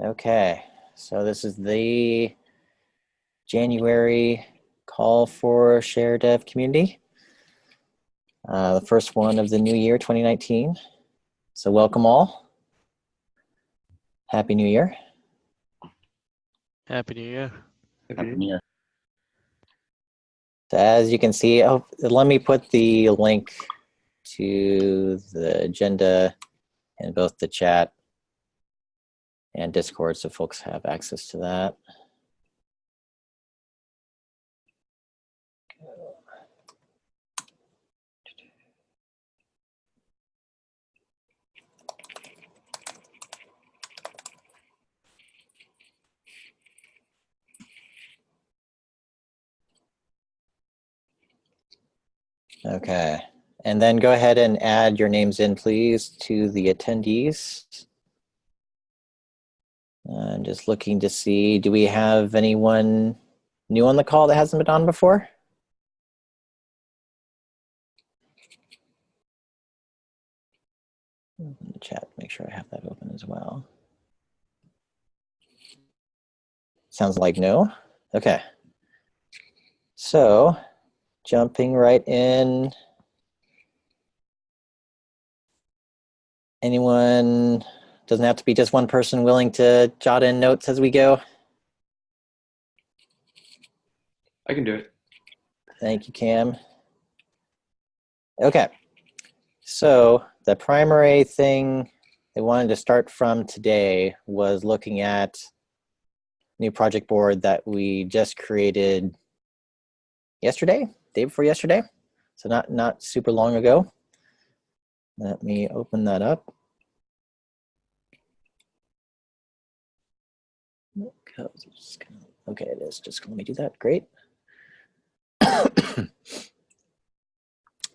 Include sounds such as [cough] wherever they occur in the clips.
Okay, so this is the January call for share dev community. Uh, the first one of the new year 2019. So welcome all. Happy New Year. Happy New Year. Happy New Year. So as you can see, oh, let me put the link to the agenda in both the chat and Discord so folks have access to that. Okay, and then go ahead and add your names in, please, to the attendees. I'm just looking to see, do we have anyone new on the call that hasn't been on before? Chat, make sure I have that open as well. Sounds like no. Okay. So jumping right in. Anyone, doesn't have to be just one person willing to jot in notes as we go. I can do it. Thank you, Cam. Okay, so the primary thing they wanted to start from today was looking at new project board that we just created yesterday, day before yesterday. So not, not super long ago. Let me open that up. Okay, it is. Just let me do that. Great.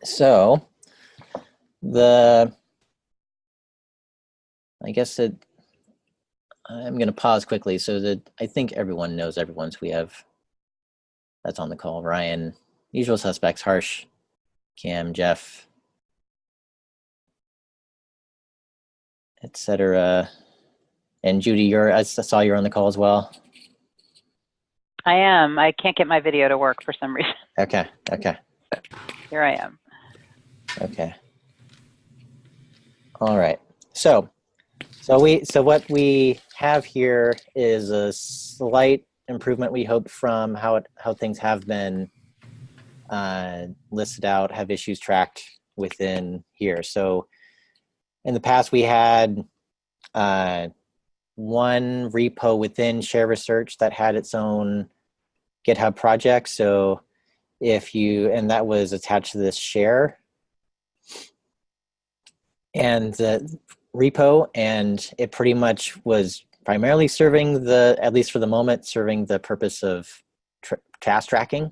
so the, I guess it, I'm going to pause quickly so that I think everyone knows everyone's. We have, that's on the call, Ryan, usual suspects, Harsh, Cam, Jeff, etc. And Judy, you're, I saw you're on the call as well. I am. I can't get my video to work for some reason. [laughs] Okay, okay, Here I am. okay. All right, so, so we, so what we have here is a slight improvement we hope from how it, how things have been uh, listed out, have issues tracked within here. So in the past we had uh, one repo within Share Research that had its own GitHub project. So if you, and that was attached to this share and the repo, and it pretty much was primarily serving the, at least for the moment, serving the purpose of task tracking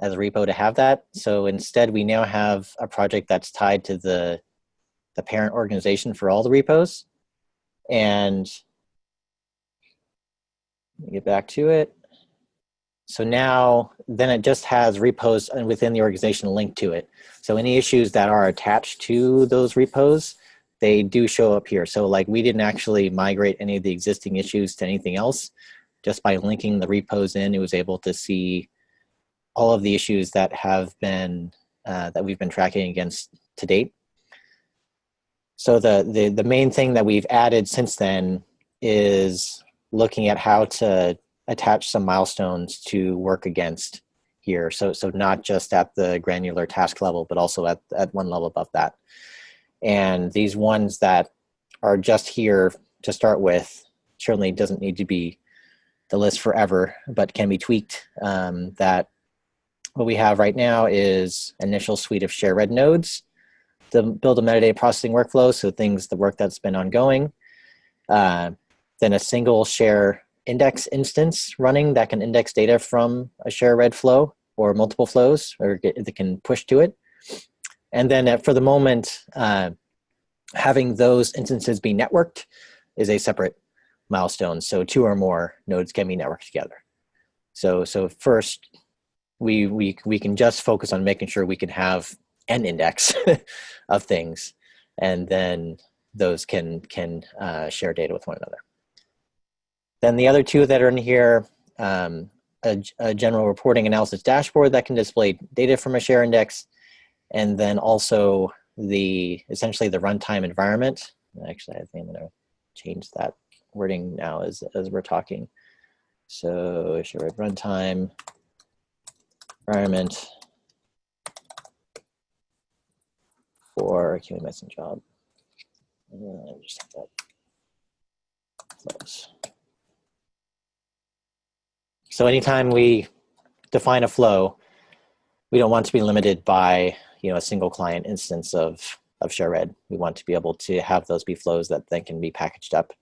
as a repo to have that. So instead we now have a project that's tied to the, the parent organization for all the repos. And get back to it. So now, then it just has repos and within the organization linked to it. So any issues that are attached to those repos, they do show up here. So like we didn't actually migrate any of the existing issues to anything else. Just by linking the repos in, it was able to see all of the issues that have been, uh, that we've been tracking against to date. So the, the, the main thing that we've added since then is looking at how to attach some milestones to work against here. So, so not just at the granular task level, but also at, at one level above that. And these ones that are just here to start with certainly doesn't need to be the list forever, but can be tweaked. Um, that what we have right now is initial suite of share red nodes, the build a metadata processing workflow, so things, the work that's been ongoing, uh, then a single share index instance running that can index data from a share red flow or multiple flows or get, that can push to it. And then uh, for the moment, uh, having those instances be networked is a separate milestone. So two or more nodes can be networked together. So, so first, we, we, we can just focus on making sure we can have an index [laughs] of things, and then those can, can uh, share data with one another. Then the other two that are in here, um, a, a general reporting analysis dashboard that can display data from a share index, and then also the essentially the runtime environment. Actually, I think I'm going to change that wording now as as we're talking. So share runtime environment for QA medicine job. Uh, just have that close. So anytime we define a flow, we don't want to be limited by you know a single client instance of of ShareRed. We want to be able to have those be flows that then can be packaged up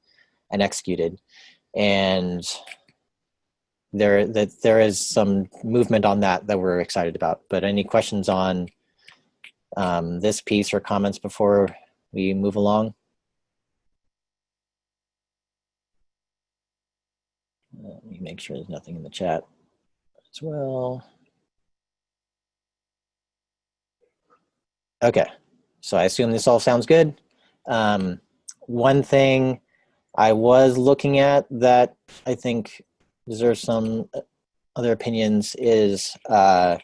and executed. And there that there is some movement on that that we're excited about. But any questions on um, this piece or comments before we move along? Make sure there's nothing in the chat as well. Okay, so I assume this all sounds good. Um, one thing I was looking at that I think deserves some other opinions is uh,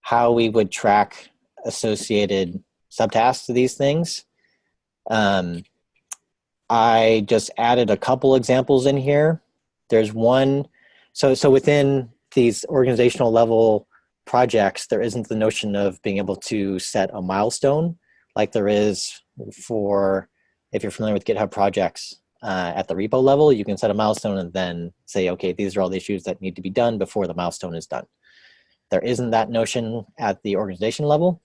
how we would track associated subtasks to these things. Um, I just added a couple examples in here. There's one, so, so within these organizational level projects, there isn't the notion of being able to set a milestone like there is for, if you're familiar with GitHub projects uh, at the repo level, you can set a milestone and then say, okay, these are all the issues that need to be done before the milestone is done. There isn't that notion at the organization level.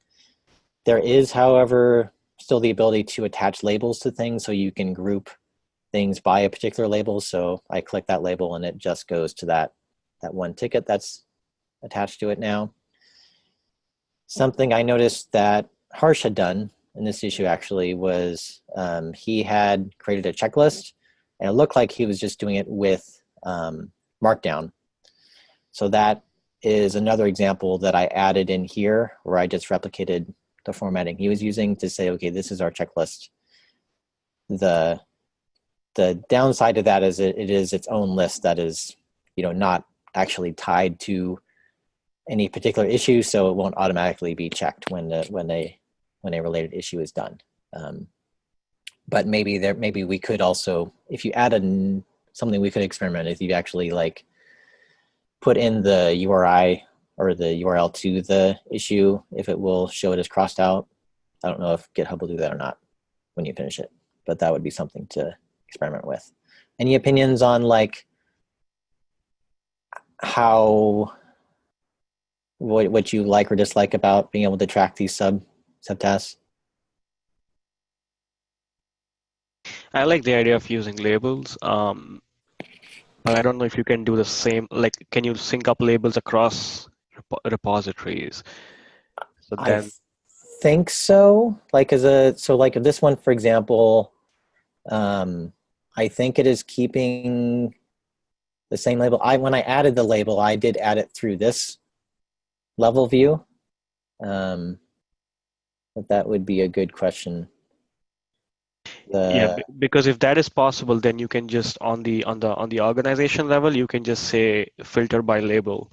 There is, however, still the ability to attach labels to things so you can group things by a particular label. So I click that label and it just goes to that, that one ticket that's attached to it now. Something I noticed that Harsh had done in this issue actually was um, he had created a checklist and it looked like he was just doing it with um, Markdown. So that is another example that I added in here where I just replicated the formatting he was using to say, okay, this is our checklist. The, the downside to that is it, it is its own list that is, you know, not actually tied to any particular issue, so it won't automatically be checked when the, when a when a related issue is done. Um, but maybe there, maybe we could also, if you add a, something we could experiment if you actually like put in the URI or the URL to the issue, if it will show it as crossed out. I don't know if GitHub will do that or not when you finish it, but that would be something to experiment with. Any opinions on like how what what you like or dislike about being able to track these sub subtasks? I like the idea of using labels. Um, but I don't know if you can do the same. Like, can you sync up labels across rep repositories? So then, I think so. Like as a so like this one, for example, um, I think it is keeping the same label. I when I added the label, I did add it through this level view. Um, but that would be a good question. The, yeah, because if that is possible, then you can just on the on the on the organization level, you can just say filter by label,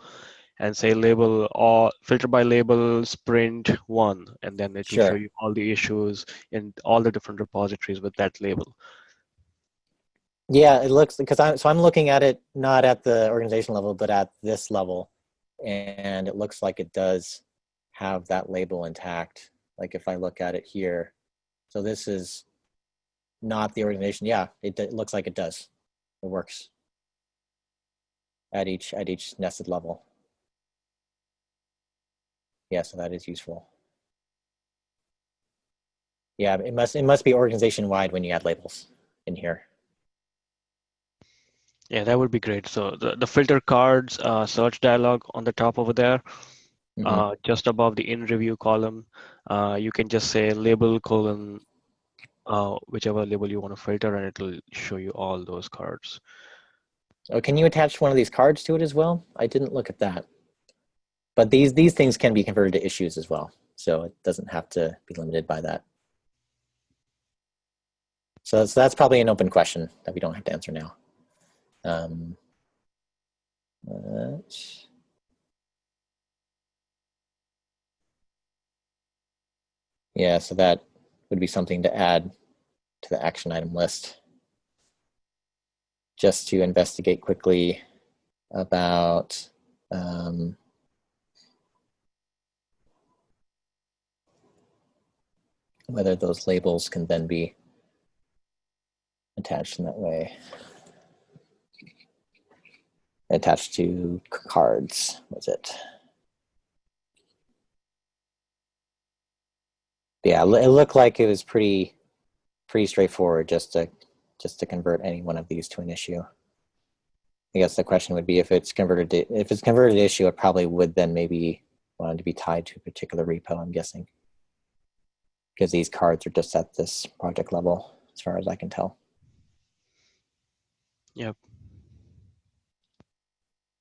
and say label or filter by label sprint one, and then it will Sure. show you all the issues in all the different repositories with that label. Yeah, it looks because I'm so I'm looking at it not at the organization level, but at this level, and it looks like it does have that label intact. Like if I look at it here, so this is not the organization. Yeah, it, it looks like it does. It works at each at each nested level. Yeah, so that is useful. Yeah, it must it must be organization wide when you add labels in here. Yeah, that would be great. So the, the filter cards uh, search dialog on the top over there, Mhm. uh, just above the in review column, uh, you can just say label colon, uh, whichever label you want to filter, and it'll show you all those cards. Oh, can you attach one of these cards to it as well? I didn't look at that. But these these things can be converted to issues as well, so it doesn't have to be limited by that. So that's, that's probably an open question that we don't have to answer now. Um, yeah, so that would be something to add to the action item list. Just to investigate quickly about um, whether those labels can then be attached in that way. Attached to cards, was it? Yeah, it looked like it was pretty, pretty straightforward just to, just to convert any one of these to an issue. I guess the question would be if it's converted to, if it's converted to issue, it probably would then maybe want to be tied to a particular repo, I'm guessing. Because these cards are just at this project level, as far as I can tell. Yep.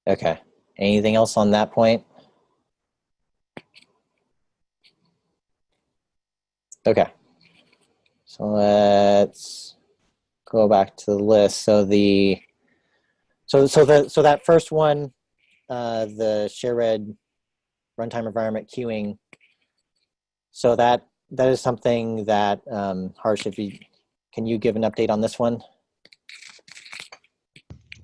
Okay. Anything else on that point? Okay. So let's go back to the list. So the so so the so that first one, uh, the shared runtime environment queuing. So that that is something that um, Harsh, if you can you give an update on this one?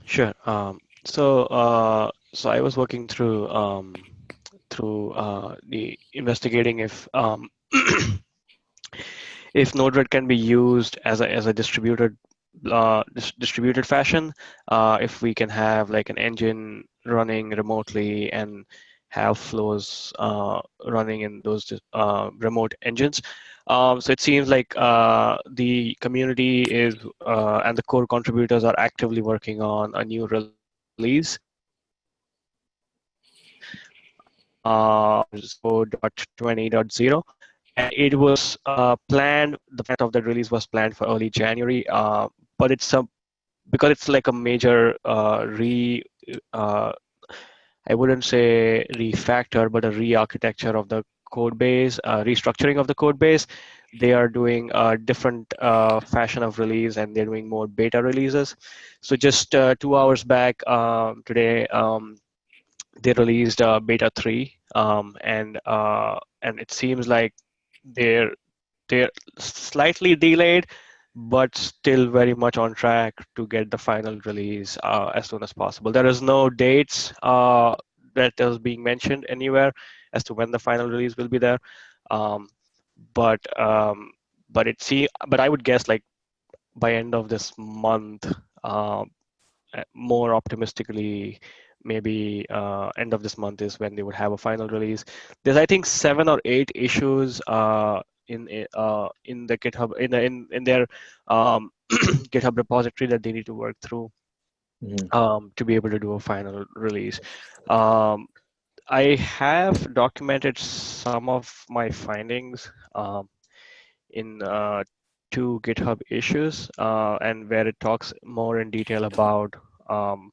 Sure. Um, so, uh, so I was working through um, through uh, the investigating if um, [clears throat] if Node-RED can be used as a as a distributed uh, dis- distributed fashion. Uh, if we can have like an engine running remotely and have flows uh, running in those uh, remote engines. Um, so it seems like uh, the community is uh, and the core contributors are actively working on a new release. Uh, so 20.0 and it was uh, planned the fact of the release was planned for early january uh, but it's a because it's like a major uh, re uh, i wouldn't say refactor but a re-architecture of the code base uh, restructuring of the code base. They are doing a different uh, fashion of release and they're doing more beta releases. So just uh, two hours back um, today um, they released uh, beta 3 um, and uh, and it seems like they're they're slightly delayed but still very much on track to get the final release uh, as soon as possible. There is no dates that is being mentioned anywhere as to when the final release will be there um, but um, but it see but i would guess like by end of this month uh, more optimistically maybe uh, end of this month is when they would have a final release. There's I think seven or eight issues uh, in uh, in the GitHub in the, in in their um, [clears throat] GitHub repository that they need to work through Mhm. um, to be able to do a final release. Um, I have documented some of my findings um, in uh, two GitHub issues uh, and where it talks more in detail about um,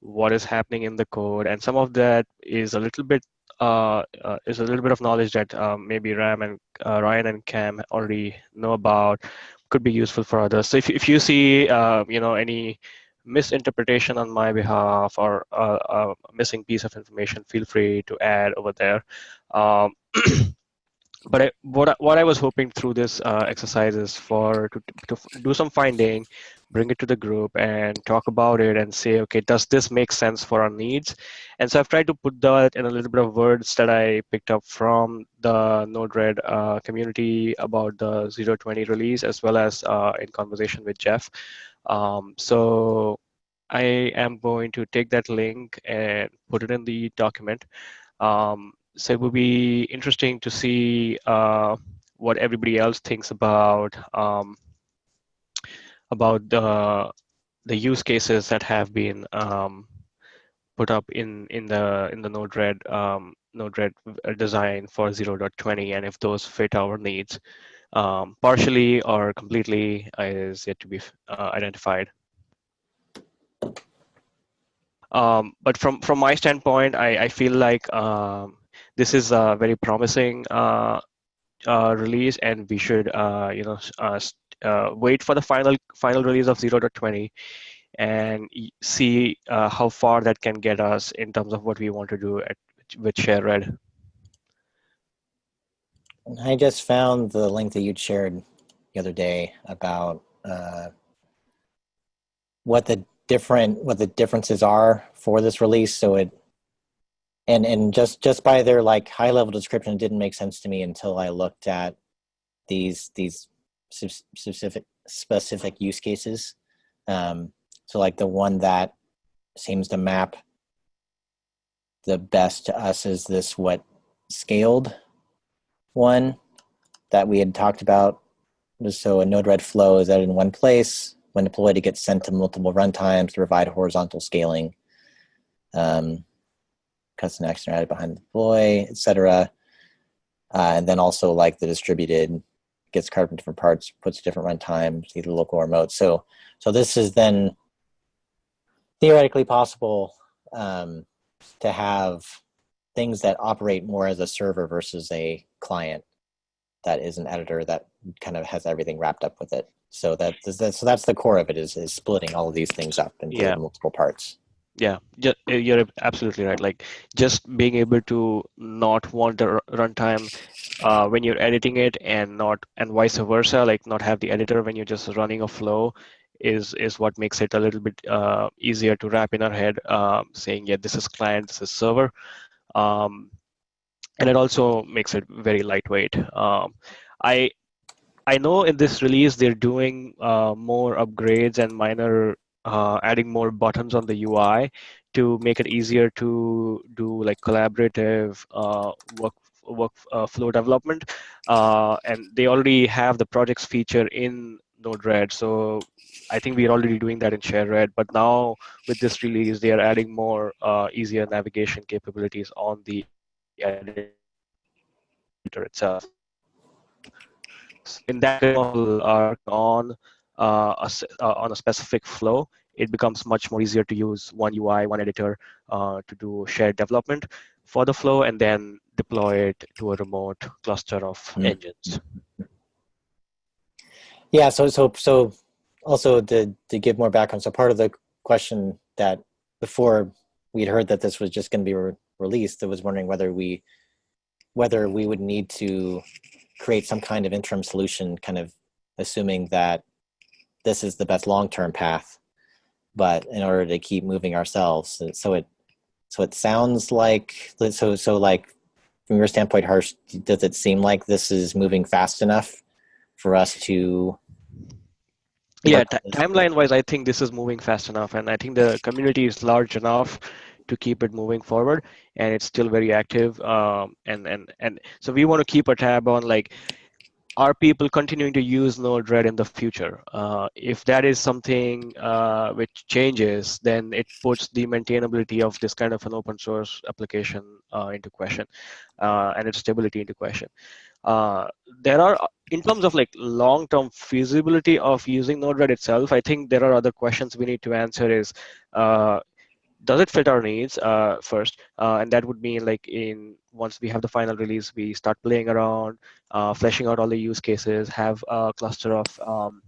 what is happening in the code and some of that is a little bit uh, uh, is a little bit of knowledge that um, maybe Ram and uh, Ryan and Cam already know about could be useful for others. So if, if you see uh, you know any misinterpretation on my behalf or uh, a missing piece of information, feel free to add over there. Um, [clears throat] but I, what I, what I was hoping through this uh, exercise is for to, to do some finding, bring it to the group and talk about it and say, okay, does this make sense for our needs? And so I've tried to put that in a little bit of words that I picked up from the Node-RED uh, community about the 020 release, as well as uh, in conversation with Jeff. Um, so I am going to take that link and put it in the document. Um, so it would be interesting to see uh, what everybody else thinks about um, about the the use cases that have been um, put up in in the in the Node-RED um, Node-RED design for 0.20 and if those fit our needs um, partially or completely is yet to be uh, identified. Um, but from from my standpoint, I, I feel like um, this is a very promising uh, uh, release, and we should uh, you know uh, wait for the final final release of 0.20 and see uh, how far that can get us in terms of what we want to do at, with share red. I just found the link that you'd shared the other day about uh, what the different what the differences are for this release. So it and and just just by their like high level description, it didn't make sense to me until I looked at these these spec- specific specific use cases. Um, so like the one that seems to map the best to us is this what scaled one that we had talked about was so a node-RED flow is that in one place. When deployed, it gets sent to multiple runtimes to provide horizontal scaling. Um, custom action added behind the deploy, etc. Uh, and then also like the distributed gets carved into different parts, puts different runtimes, either local or remote. So, so this is then theoretically possible um, to have things that operate more as a server versus a client that is an editor that kind of has everything wrapped up with it. So that, that so that's the core of it is is splitting all of these things up into Yeah. multiple parts. Yeah, uh, you're absolutely right. Like just being able to not want the runtime uh, when you're editing it, and not and vice versa, like not have the editor when you're just running a flow, is is what makes it a little bit uh, easier to wrap in our head. Um, saying, yeah, this is client, this is server, um, and it also makes it very lightweight. Um, I I know in this release they're doing uh, more upgrades and minor uh, adding more buttons on the UI to make it easier to do like collaborative uh, work work uh, flow development. Uh, and they already have the projects feature in Node-RED, so I think we're already doing that in ShareRed. But now with this release, they are adding more uh, easier navigation capabilities on the editor itself. In that model, are on uh, a, uh, on a specific flow, it becomes much more easier to use one UI, one editor uh, to do shared development for the flow and then deploy it to a remote cluster of Hmm. engines. Yeah, so so so also to to give more background, so part of the question that before we'd heard that this was just going to be re- released, I was wondering whether we whether we would need to create some kind of interim solution, kind of assuming that this is the best long-term path, but in order to keep moving ourselves, so it so it sounds like so so like from your standpoint, Harsh, does it seem like this is moving fast enough for us to Yeah, timeline wise, I think this is moving fast enough, and I think the community is large enough to keep it moving forward, and it's still very active. Um, and and and so we want to keep a tab on like, are people continuing to use Node-RED in the future? Uh, if that is something uh, which changes, then it puts the maintainability of this kind of an open source application uh, into question, uh, and its stability into question. Uh, there are in terms of like long-term feasibility of using Node-RED itself, I think there are other questions we need to answer is, uh, does it fit our needs uh, first? Uh, and that would mean like in once we have the final release, we start playing around, uh, fleshing out all the use cases, have a cluster of um,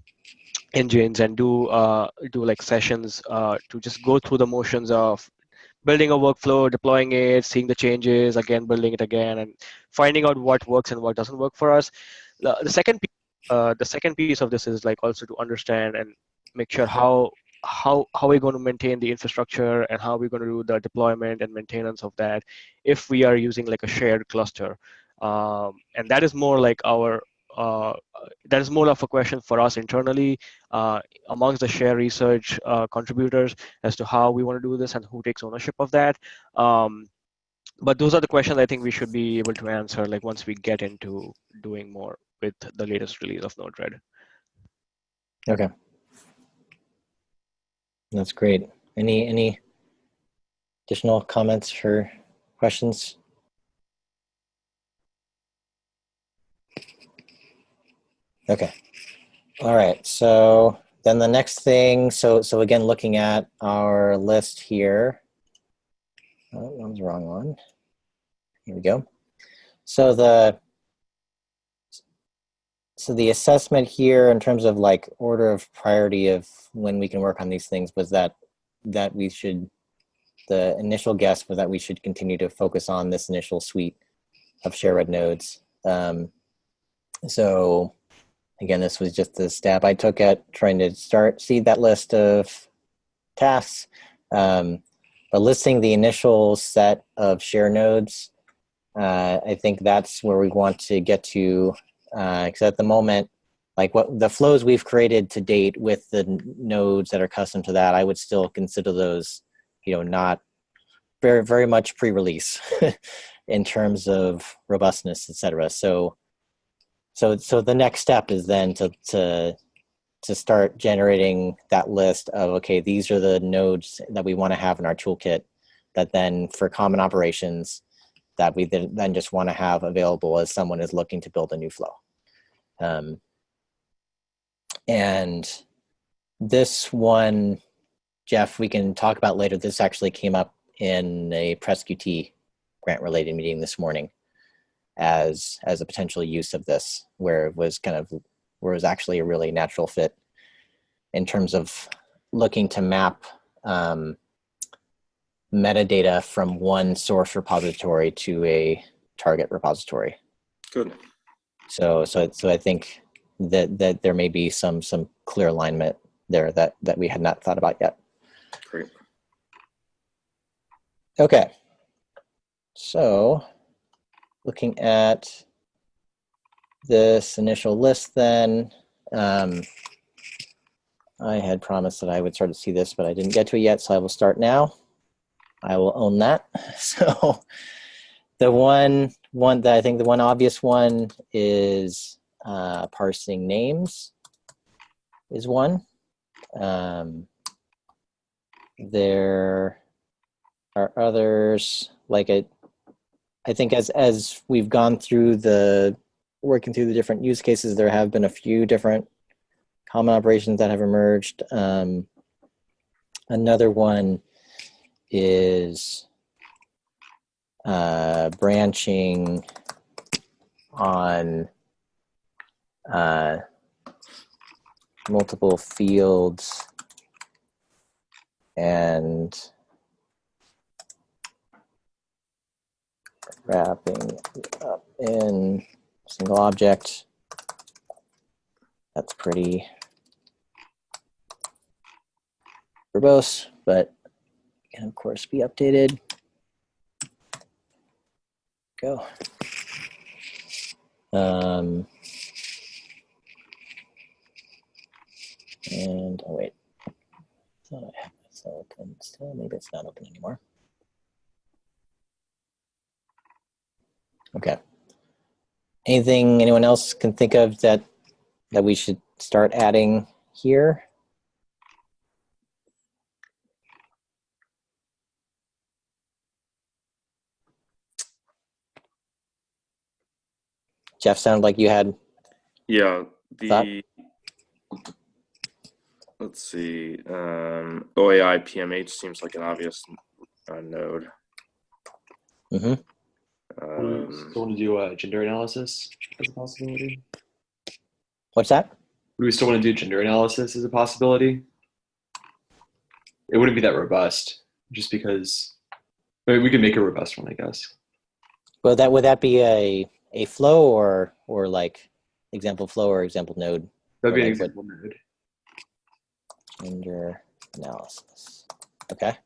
engines and do uh, do like sessions to just go through the motions of building a workflow, deploying it, seeing the changes, again building it again, and finding out what works and what doesn't work for us. The, second piece, uh, the second piece of this is like also to understand and make sure how how how we're going to maintain the infrastructure and how we're going to do the deployment and maintenance of that if we are using like a shared cluster um, and that is more like our uh, that is more of a question for us internally uh, amongst the share research uh, contributors as to how we want to do this and who takes ownership of that um, but those are the questions i think we should be able to answer like once we get into doing more with the latest release of node-red Okay. That's great. Any any additional comments or questions? Okay. All right. So then the next thing, so so again, looking at our list here. Oh, that was the wrong one. Here we go. So the so the assessment here in terms of like order of priority of when we can work on these things was that that we should the initial guess was that we should continue to focus on this initial suite of share red nodes. Um, so again, this was just the stab I took at trying to start seed that list of tasks. Um, but listing the initial set of share nodes, uh, I think that's where we want to get to because at the moment, like what the flows we've created to date with the nodes that are custom to that, I would still consider those, you know, not very, very much pre-release [laughs] in terms of robustness, et cetera. So, so, so the next step is then to, to, to start generating that list of, okay, these are the nodes that we want to have in our toolkit that then for common operations that we then just want to have available as someone is looking to build a new flow. Um, and this one, Jeff, we can talk about later. This actually came up in a PresQT grant related meeting this morning as as a potential use of this, where it was kind of where it was actually a really natural fit in terms of looking to map um, metadata from one source repository to a target repository. Good. So, so, so I think that that there may be some some clear alignment there that that we had not thought about yet. Great. Okay. So, looking at this initial list, then um, I had promised that I would start to see this, but I didn't get to it yet, so I will start now. I will own that. [laughs] So the one one that I think the one obvious one is uh, parsing names is one. Um, there are others like I, I think as as we've gone through the working through the different use cases, there have been a few different common operations that have emerged. Um, another one is uh, branching on uh, multiple fields and wrapping up in single object. That's pretty verbose, but can of course be updated. Go. Um, and oh wait, thought I had open still. Maybe it's not open anymore. Okay. Anything anyone else can think of that that we should start adding here? Jeff sounded like you had Yeah, Thought? the let's see, um, OAI PMH seems like an obvious uh, node. Mhm. Um, still want to do uh, gender analysis as a possibility? what's that? Do we still want to do gender analysis as a possibility? It wouldn't be that robust, just because I mean, we could make a robust one, I guess. Well, that would that be a a flow or or like example flow or example node That'd be an Or like example node. gender analysis? Okay.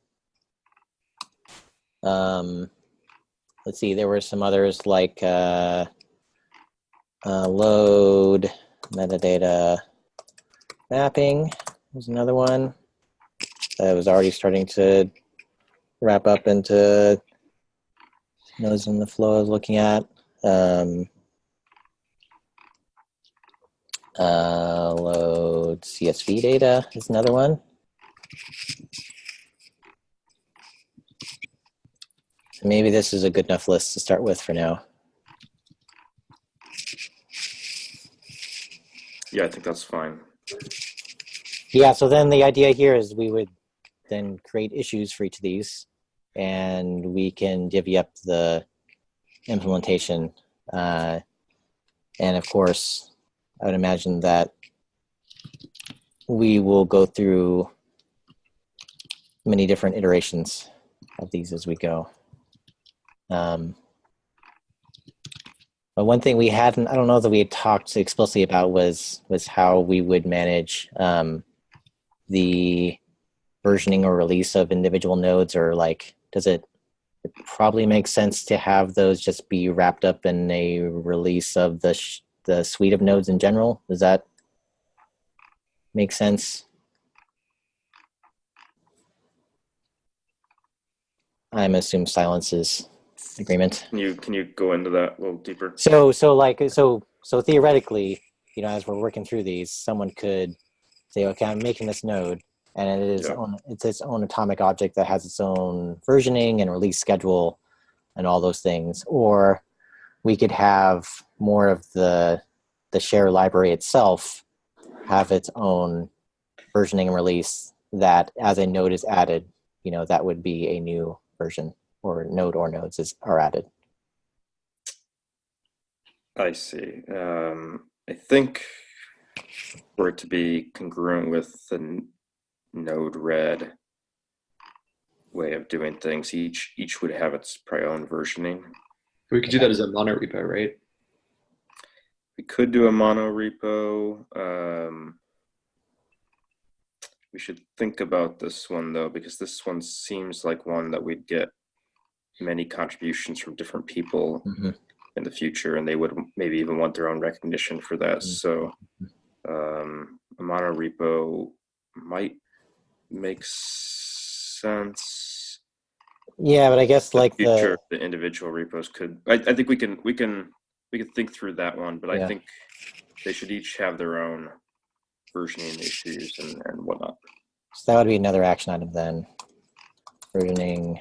Um, let's see. There were some others like uh, uh, load metadata mapping was another one that was already starting to wrap up into nodes in the flow I was looking at. Um, uh, load CSV data is another one. So maybe this is a good enough list to start with for now. yeah, I think that's fine. Yeah, so then the idea here is we would then create issues for each of these and we can divvy up the implementation. Uh, and of course, I would imagine that we will go through many different iterations of these as we go. Um, but one thing we hadn't, I don't know that we had talked explicitly about was was how we would manage um, the versioning or release of individual nodes, or like, does it, it probably make sense to have those just be wrapped up in a release of the the suite of nodes in general? Does that make sense? I'm assume silence is agreement. Can you can you go into that a little deeper? So so like so so theoretically, you know, as we're working through these, someone could say, okay, I'm making this node, and it is Yeah. own, it's its own atomic object that has its own versioning and release schedule, and all those things. Or we could have more of the the share library itself have its own versioning and release that as a node is added, you know, that would be a new version or node or nodes is are added. I see. Um, I think for it to be congruent with the node red way of doing things, each each would have its probably own versioning. We could do that as a mono repo, right? We could do a mono repo. Um, we should think about this one though, because this one seems like one that we'd get many contributions from different people Mhm. in the future, and they would maybe even want their own recognition for that. Mm. So, um, a mono repo might make sense. Yeah, but I guess the like future the the individual repos could I, I think we can we can we can think through that one but Yeah. i think they should each have their own versioning issues and, and whatnot so that would be another action item then. Versioning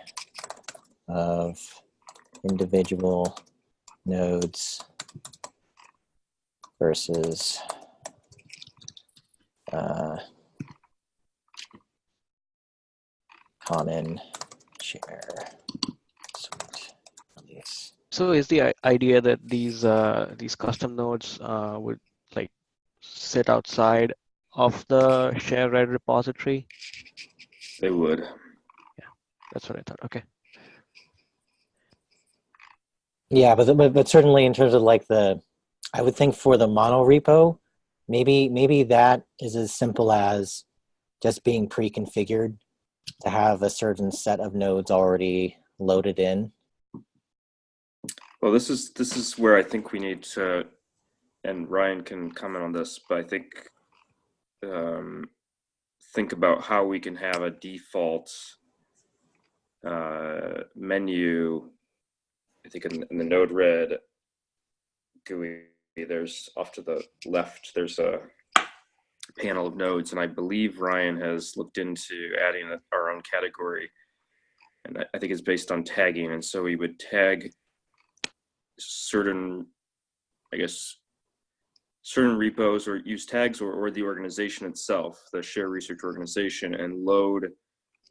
of individual nodes versus uh, common share suite release. So is the idea that these uh, these custom nodes uh, would like sit outside of the shared repository? they would Yeah, That's what I thought. Okay. Yeah, but, but but certainly in terms of like the, I would think for the mono repo, maybe maybe that is as simple as just being pre-configured to have a certain set of nodes already loaded in. well this is this is where i think we need to and ryan can comment on this but i think um, think about how we can have a default uh, menu I think in, in the Node Red GUI, there's off to the left, there's a panel of nodes, and I believe Ryan has looked into adding a- our own category. And I, I think it's based on tagging, and so we would tag certain, I guess, certain repos or use tags or, or the organization itself, the share research organization, and load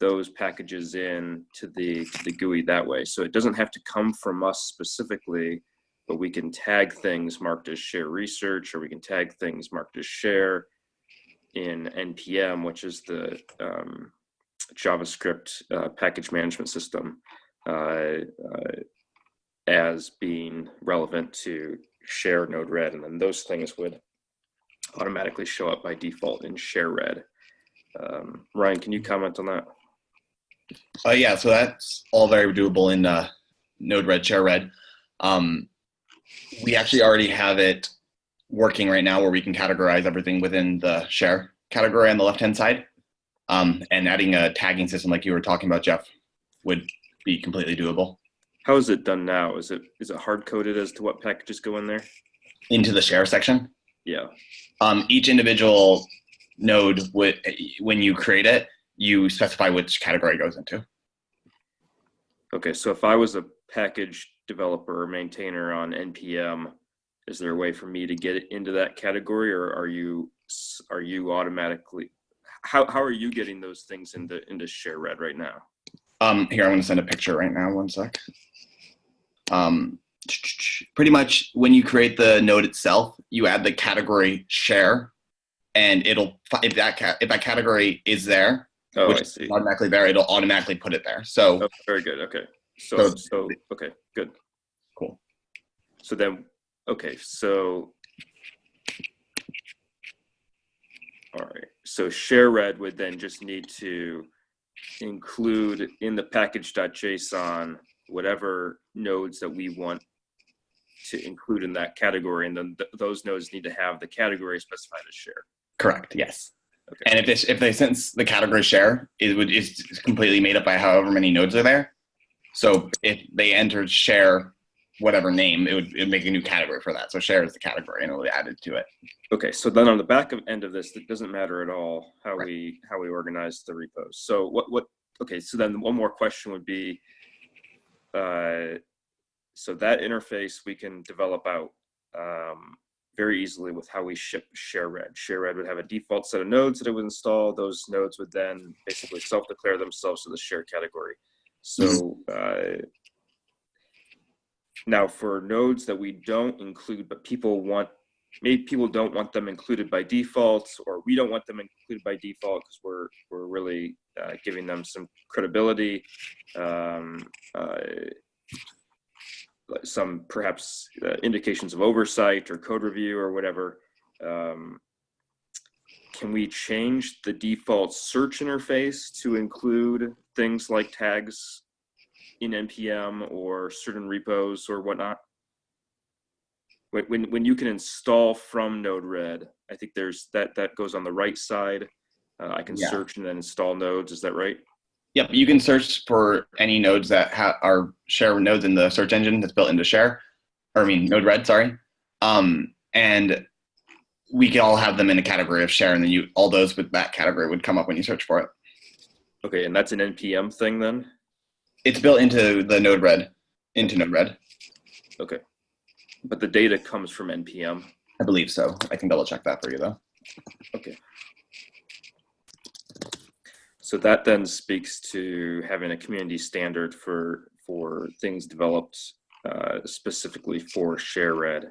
those packages in to the to the GUI that way. So it doesn't have to come from us specifically, but we can tag things marked as share research, or we can tag things marked as share in npm, which is the um, JavaScript uh, package management system, uh, uh, as being relevant to share node red, and then those things would automatically show up by default in share red. Um, Ryan, can you comment on that? Uh, yeah, so that's all very doable in uh, Node-RED, Share-RED. Um, we actually already have it working right now where we can categorize everything within the share category on the left-hand side. Um, and adding a tagging system like you were talking about, Jeff, would be completely doable How is it done now? Is it is it hard coded as to what packages go in there? into the share section. Yeah. Um, each individual node, would, when you create it, you specify which category it goes into. Okay, so if I was a package developer or maintainer on npm, is there a way for me to get into that category, or are you are you automatically? How how are you getting those things into into share red right now? Um, here, I'm going to send a picture right now. One sec. Um, pretty much when you create the node itself, you add the category share, and it'll if that if that category is there, Oh, which is see. automatically there, it'll automatically put it there. So Oh, very good. Okay. So, So- so, okay, good. Cool. So then, okay, so. All right, so share red would then just need to include in the package.json, whatever nodes that we want to include in that category. And then th- those nodes need to have the category specified as share. correct, yes. Okay. And if this if they since the category share it would is completely made up by however many nodes are there. So if they entered share whatever name, it would, it would make a new category for that. So share is the category and it will be added to it. Okay, so then on the back of end of this, it doesn't matter at all how Right. we how we organize the repos. So what what okay, so then one more question would be uh so that interface we can develop out um very easily with how we ship share red. Share red would have a default set of nodes that it would install. Those nodes would then basically self-declare themselves to the share category. So uh now for nodes that we don't include, but people want maybe people don't want them included by default or we don't want them included by default because we're we're really uh, giving them some credibility um, uh, some perhaps uh, indications of oversight or code review or whatever um, can we change the default search interface to include things like tags in npm or certain repos or whatnot when, when when you can install from Node-RED, I think there's that that goes on the right side. Uh, I can Yeah. search and then install nodes. Is that right? Yep, you can search for any nodes that ha- are share nodes in the search engine that's built into Share, or I mean Node-RED, sorry. Um, and we can all have them in a category of Share, and then you all those with that category would come up when you search for it. Okay, and that's an npm thing then. It's built into the Node-RED, into Node-RED. Okay, but the data comes from npm. I believe so. I can double check that for you though. Okay. So that then speaks to having a community standard for for things developed uh, specifically for share red.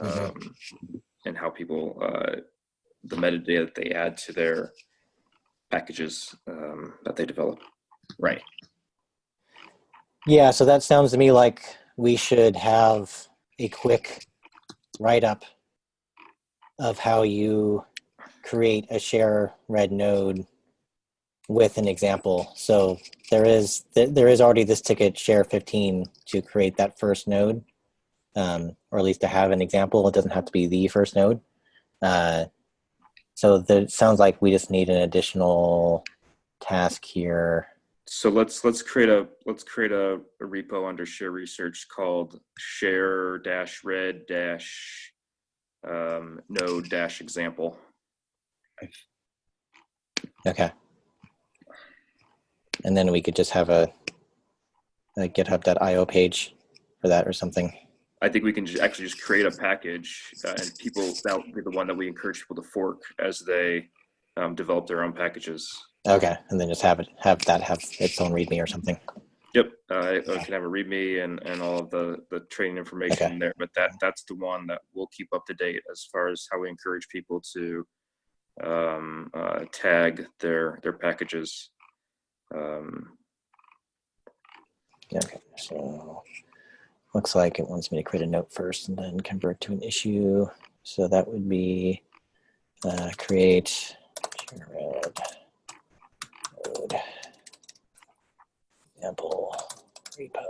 um, and how people uh, the metadata that they add to their packages um, that they develop. Right. Yeah, so that sounds to me like we should have a quick write-up of how you create a share red node with an example. So there is th- there is already this ticket share 15 to create that first node, um, or at least to have an example. It doesn't have to be the first node. Uh, so it sounds like we just need an additional task here. So let's let's create a let's create a, a repo under share research called share dash red dash um, node dash example. Okay. And then we could just have a, a GitHub.io page for that or something. I think we can ju- actually just create a package uh, and people that will be the one that we encourage people to fork as they um, develop their own packages. Okay, and then just have it have that have its own README or something. Yep, uh, it it can have a README and, and all of the, the training information Okay. there, but that, that's the one that we'll keep up to date as far as how we encourage people to um, uh, tag their, their packages. Um, Yeah, Okay, so looks like it wants me to create a note first and then convert to an issue. So that would be uh, create red node example repo.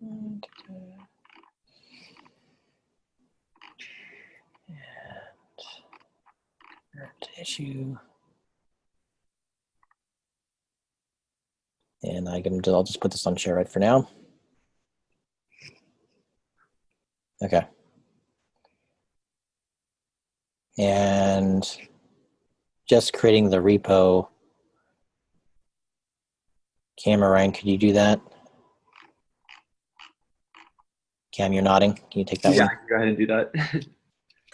And, uh, Current issue. And I can, I'll just put this on share right for now. Okay. And just creating the repo. Cameron, could you do that? Cam, you're nodding. Can you take that yeah, one? I go ahead and do that.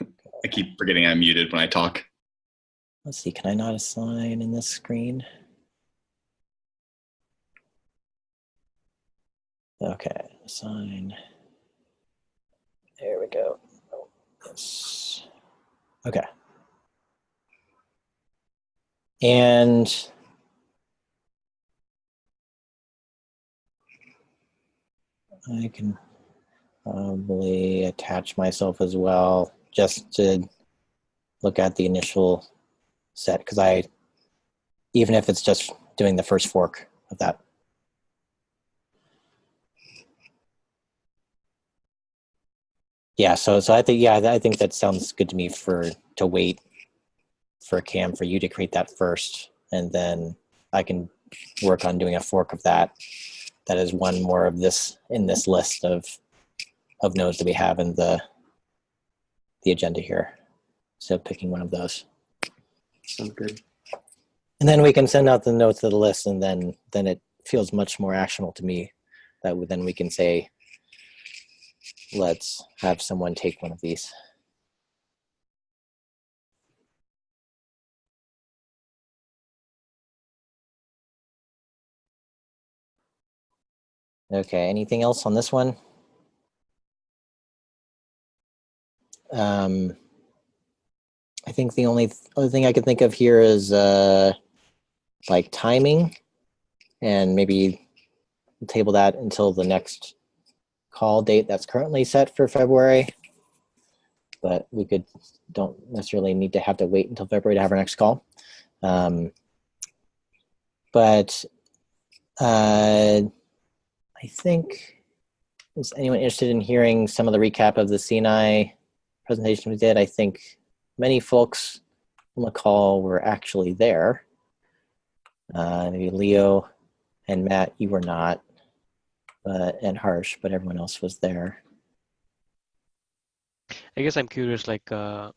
[laughs] I keep forgetting I'm muted when I talk. Let's see, can I not assign in this screen? Okay, assign. There we go. Oh, Yes. Okay. And I can probably attach myself as well just to look at the initial set because I, even if it's just doing the first fork of that. Yeah, so so I think yeah, I think that sounds good to me for to wait for Cam for you to create that first, and then I can work on doing a fork of that. That is one more of this in this list of of nodes that we have in the the agenda here. So picking one of those. Sounds good. And then we can send out the notes to the list and then then it feels much more actionable to me that we- then we can say, let's have someone take one of these. Okay, anything else on this one? Um, I think the only th- other thing I could think of here is uh, like timing and maybe table that until the next call date that's currently set for February. But we could, don't necessarily need to have to wait until February to have our next call. Um, but uh, I think, is anyone interested in hearing some of the recap of the CNI presentation we did? I think many folks on the call were actually there. Uh, maybe Leo and Matt, you were not, and Harsh, but everyone else was there. I guess I'm curious, like, uh,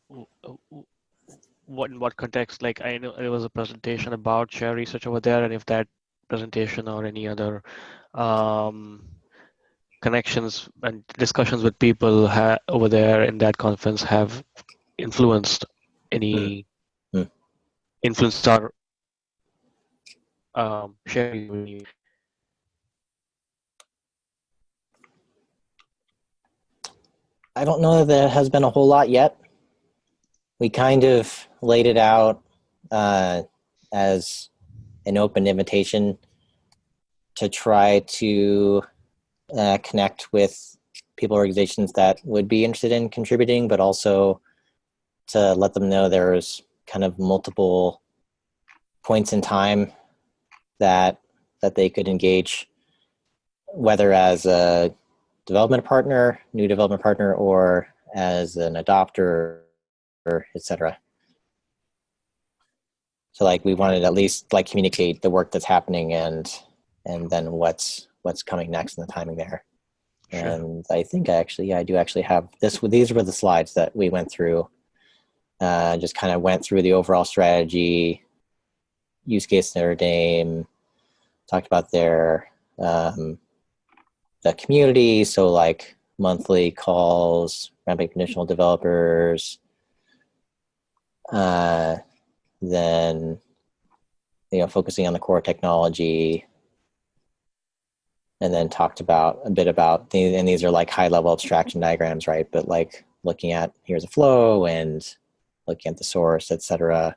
what in what context? Like, I know there was a presentation about share research over there, and if that presentation or any other um, connections and discussions with people over there in that conference have influenced any Hmm. influenced our um, sharing. I don't know that there has been a whole lot yet. We kind of laid it out uh, as an open invitation to try to uh, connect with people organizations that would be interested in contributing, but also to let them know there's kind of multiple points in time that that they could engage, whether as a development partner, new development partner, or as an adopter, or et cetera. So like we wanted to at least like communicate the work that's happening and and then what's what's coming next in the timing there. Sure. And I think I actually, yeah, I do actually have this. These were the slides that we went through. Uh, just kind of went through the overall strategy, use case Notre Dame, talked about their um, the community. So like monthly calls, ramping conditional developers. Uh, then, you know, focusing on the core technology, and then talked about a bit about and these are like high level abstraction diagrams, right? But like looking at here's a flow and looking at the source, et cetera.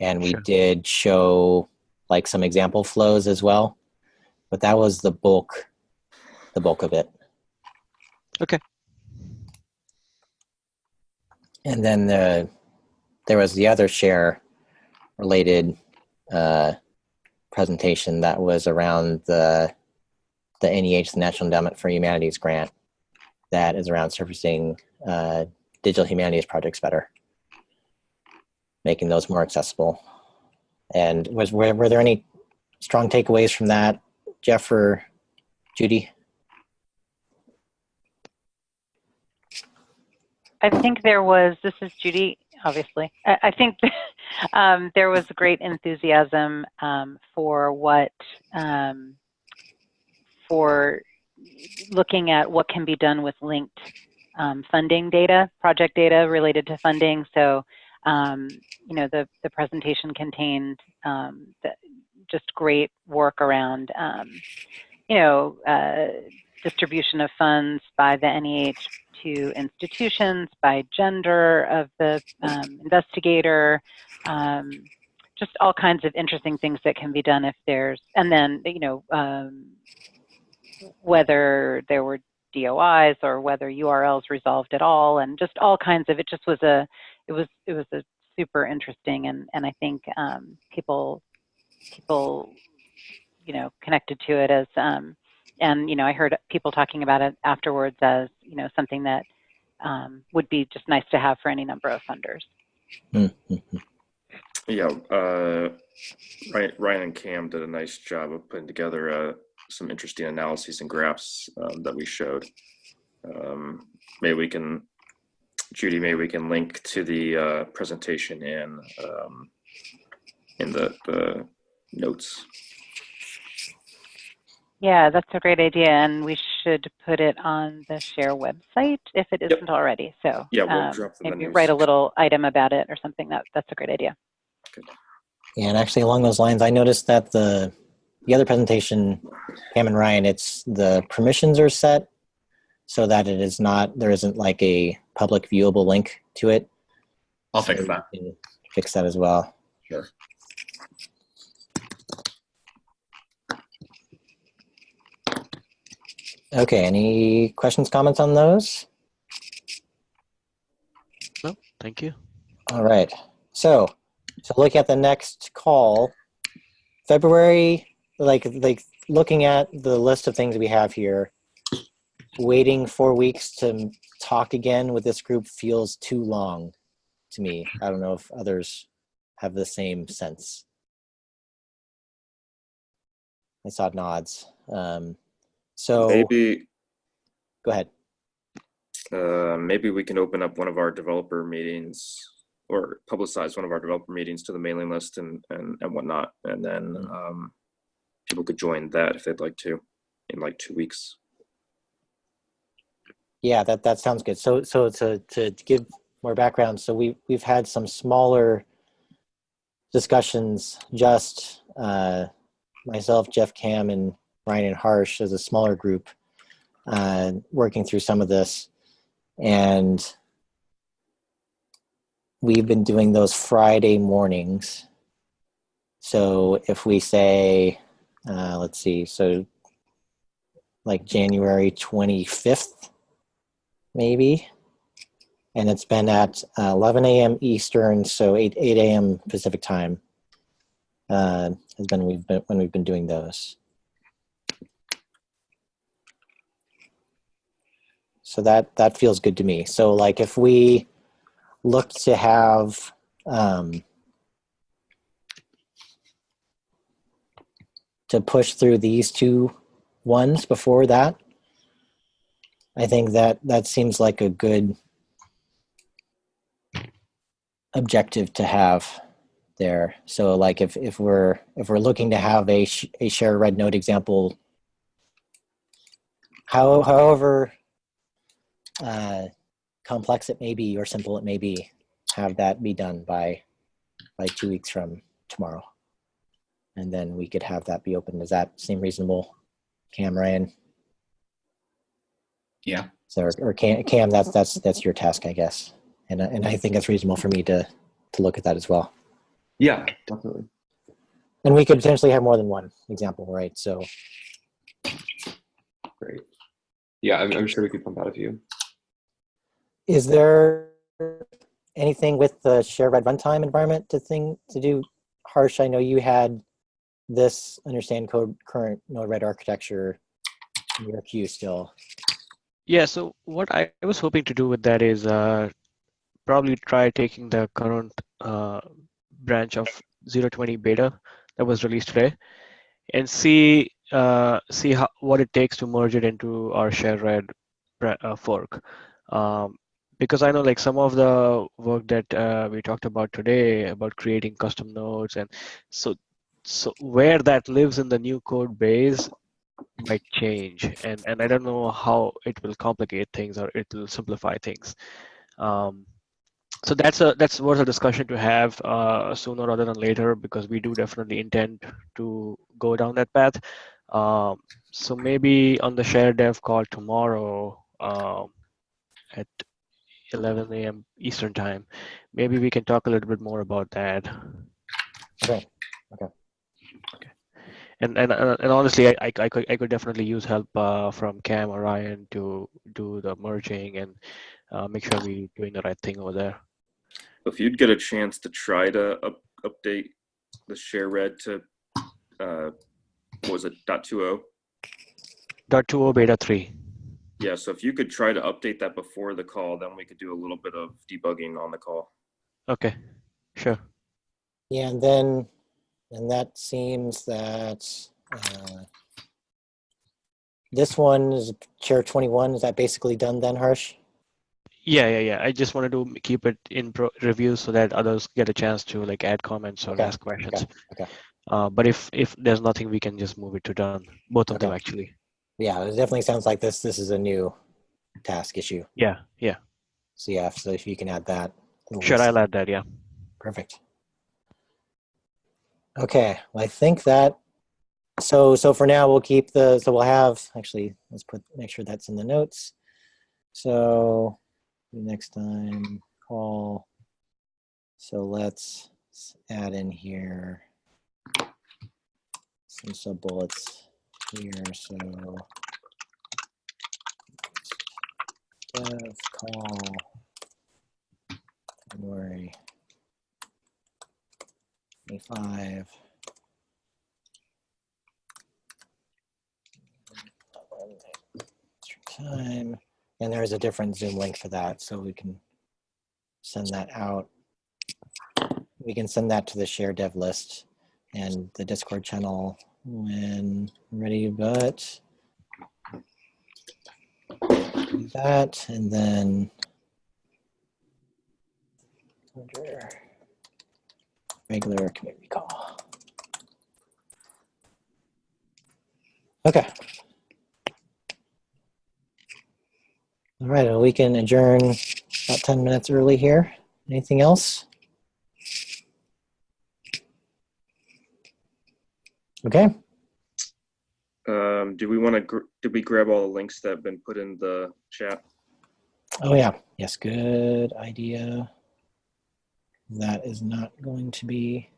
And we Sure. did show like some example flows as well, but that was the bulk, the bulk of it. Okay. And then the, there was the other share related uh, presentation that was around the the NEH, the National Endowment for Humanities grant, that is around surfacing uh, digital humanities projects better, making those more accessible. And was were, were there any strong takeaways from that, Jeff or Judy? I think there was, this is Judy, obviously. I, I think [laughs] um, there was great enthusiasm um, for what, um, for looking at what can be done with linked um, funding data, project data related to funding. So um, you know, the, the presentation contained um, the, just great work around, um, you know, uh, distribution of funds by the NEH to institutions, by gender of the um, investigator, um, just all kinds of interesting things that can be done if there's, and then, you know, um, whether there were DOIs or whether URLs resolved at all, and just all kinds of, it just was a, it was, it was a super interesting, and, and I think um, people, people, you know, connected to it as, um, and, you know, I heard people talking about it afterwards as, you know, something that um, would be just nice to have for any number of funders. [laughs] Yeah, uh, Ryan, Ryan and Cam did a nice job of putting together uh, some interesting analyses and graphs um, that we showed. Um, maybe we can, Judy, maybe we can link to the uh, presentation in um, in the, the notes. Yeah, that's a great idea, and we should put it on the share website if it Yep. isn't already. So Yeah, we'll um, drop the maybe menus. write a little item about it or something. That that's a great idea. Yeah, and actually along those lines, I noticed that the the other presentation, Cam and Ryan, it's the permissions are set so that it is not there isn't like a public viewable link to it. I'll fix So that. Fix that as well. Sure. Okay, any questions, comments on those? No, Thank you. All right. So, so look at the next call, February, like like looking at the list of things we have here, waiting four weeks to talk again with this group feels too long to me. I don't know if others have the same sense. I saw nods. Um, so Maybe go ahead. uh, maybe we can open up one of our developer meetings or publicize one of our developer meetings to the mailing list and and, and whatnot, and then um, people could join that if they'd like to in like two weeks. Yeah, that, that sounds good. So, so to, to give more background, so we, we've had some smaller discussions, just uh, myself, Jeff Cam, and Ryan and Harsh as a smaller group, uh, working through some of this. And we've been doing those Friday mornings. So if we say, uh, let's see, so like January 25th, maybe. And it's been at uh, 11 a.m. Eastern, so 8 8 a.m. Pacific time. Uh, has been we've been when we've been doing those. So that that feels good to me. So like if we look to have um, to push through these two ones before that, I think that that seems like a good objective to have there. So like if, if we're if we're looking to have a, sh- a share red node example, how, however uh, complex it may be or simple it may be, have that be done by by two weeks from tomorrow. And then we could have that be open. Does that seem reasonable, Cam Ryan? Yeah. So, or, or Cam, Cam, that's that's that's your task, I guess, and I- and I think it's reasonable for me to to look at that as well. Yeah, definitely. And we could potentially have more than one example, right? So, Great. Yeah, I'm, I'm sure we could pump out a few. is there anything with the share red runtime environment to thing to do? Harsh, I know you had this understand code current Node-RED architecture in your queue still. Yeah, so what I was hoping to do with that is uh, probably try taking the current uh, branch of 020 beta that was released today and see uh, see how, what it takes to merge it into our share red uh, fork. Um, because I know like some of the work that uh, we talked about today about creating custom nodes and so so where that lives in the new code base might change and and i don't know how it will complicate things or it will simplify things um so that's a that's worth a discussion to have uh, sooner rather than later because we do definitely intend to go down that path. Um, so maybe on the share dev call tomorrow um, at 11 a.m. Eastern time, maybe we can talk a little bit more about that. Okay. Okay. And and and and honestly, I, I, I could I could definitely use help uh, from Cam or Ryan to do the merging and uh, make sure we're doing the right thing over there. If you'd get a chance to try to up, update the share red to, uh, what was it, dot two oh? Dot two o beta three. Yeah, so if you could try to update that before the call, then we could do a little bit of debugging on the call. Okay, sure. Yeah, and then, and that seems that uh, this one is share 21. Is that basically done then, Harsh? Yeah, yeah, yeah. I just wanted to keep it in pro- review so that others get a chance to like add comments or Okay, ask questions. okay. okay. Uh, but if if there's nothing, we can just move it to done. Both of them actually. Yeah, it definitely sounds like this. This is a new task issue. Yeah, yeah. So yeah, so if you can add that. Sure. I'll add that. Yeah. Perfect. Okay, well, I think that, so, so for now, we'll keep the, so we'll have, actually, let's put, make sure that's in the notes. So next time, call. So let's add in here some sub bullets here, so. Dev call. February 25. Time. And there's a different Zoom link for that, so we can send that out. We can send that to the share dev list and the Discord channel when ready, but that and then under regular community call. Okay. All right, well, we can adjourn about 10 minutes early here. Anything else? Okay, Um, do we want to, gr- did we grab all the links that have been put in the chat? oh yeah, yes, good idea. That is not going to be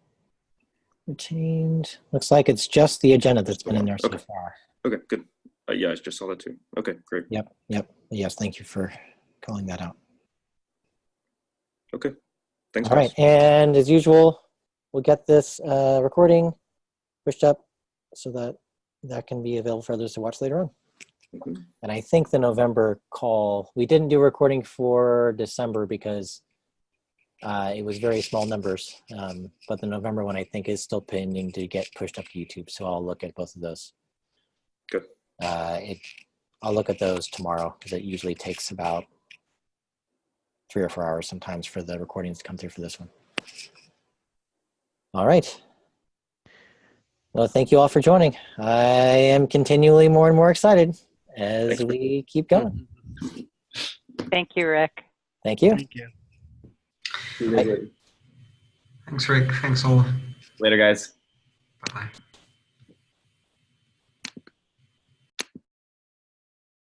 retained. Looks like it's just the agenda that's been in there so Okay. far. Okay, good. Uh, yeah, I just saw that too. Okay, great. Yep, yep. Yes, thank you for calling that out. Okay. Thanks, All right, guys. and as usual, we'll get this uh, recording pushed up so that that can be available for others to watch later on. Mhm. And I think the November call, we didn't do a recording for December because uh, it was very small numbers. Um, but the November one I think is still pending to get pushed up to YouTube. So I'll look at both of those. Good. Uh, it, I'll look at those tomorrow because it usually takes about three or four hours sometimes for the recordings to come through for this one. All right. Well, thank you all for joining. I am continually more and more excited as Thanks, we keep going. Thank you, Rick. Thank you. Thank you. See you guys later. Thanks, Rick. Thanks all. Later, guys. Bye bye.